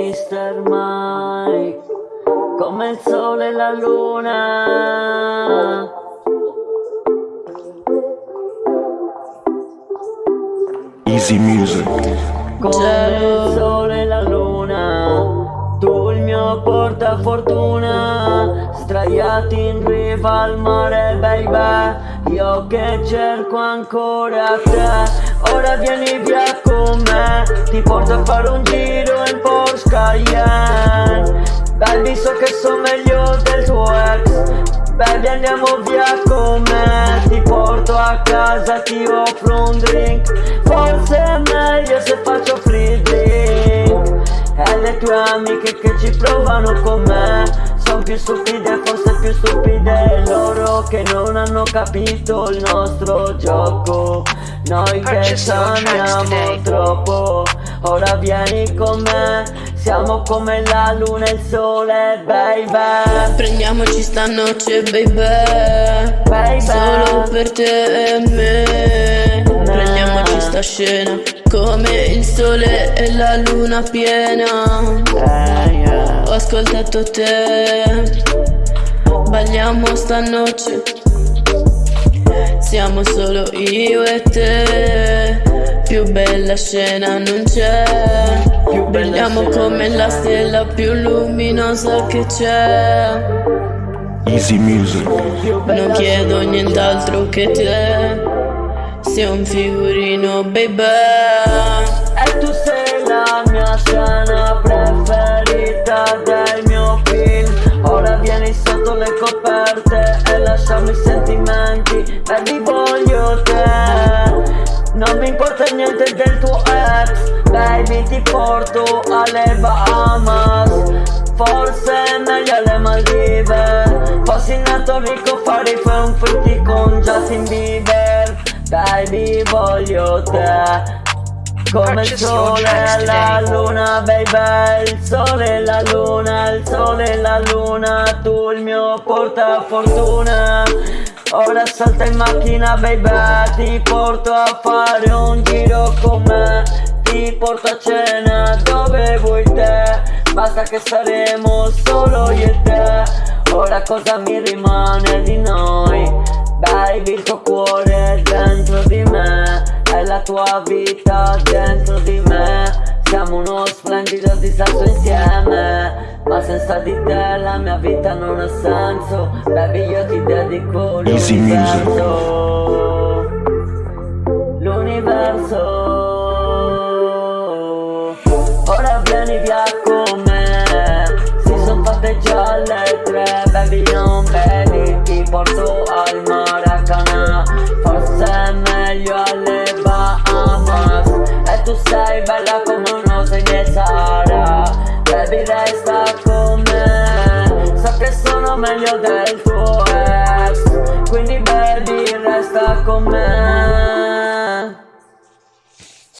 Mr. Mike Come il sole e la luna Easy music. Come il sole e la luna Tu il mio portafortuna Straiati in riva al mare baby. Io che cerco ancora te. Ora vieni via con me. Ti porto a fare un giro in Porsche Cayenne. Baby so che sono meglio del tuo ex. Baby andiamo via con me. Ti porto a casa, ti offro un drink. Forse è meglio se faccio free drink. E le tue amiche che ci provano con me Sono più stupide, forse più stupide Loro che non hanno capito il nostro gioco. Noi che ci amiamo troppo Ora vieni con me. Siamo come la luna e il sole, baby. Prendiamoci stanotte, baby. Baby. Solo per te e me. Prendiamoci sta scena Come il sole e la luna piena. Yeah. Ho ascoltato te. Balliamo stanotte. Siamo solo io e te. Più bella scena non c'è. Brilliamo come la stella più luminosa che c'è. Easy music. Non chiedo nient'altro che te Sei un figurino baby. E tu sei la mia scena preferita del mio film. Ora vieni sotto le coperte e lasciami i sentimenti. Baby voglio te. Non mi importa niente del tuo ex. Baby ti porto alle Bahamas. Forse meglio alle Maldive. Fossi nato ricco farei un frutti con Justin Bieber Baby voglio te. Come il sole e la luna, baby Il sole e la luna, il sole e la luna. Tu il mio portafortuna. Ora salta in macchina, baby Ti porto a fare un giro con me. Ti porto a cena dove vuoi te. Basta che saremo solo io e te. Ora cosa mi rimane di noi Baby il tuo cuore dentro di me È la tua vita dentro di me. Siamo uno splendido disastro insieme Ma senza di te la mia vita non ha senso. Baby io ti dedico l'universo. L'universo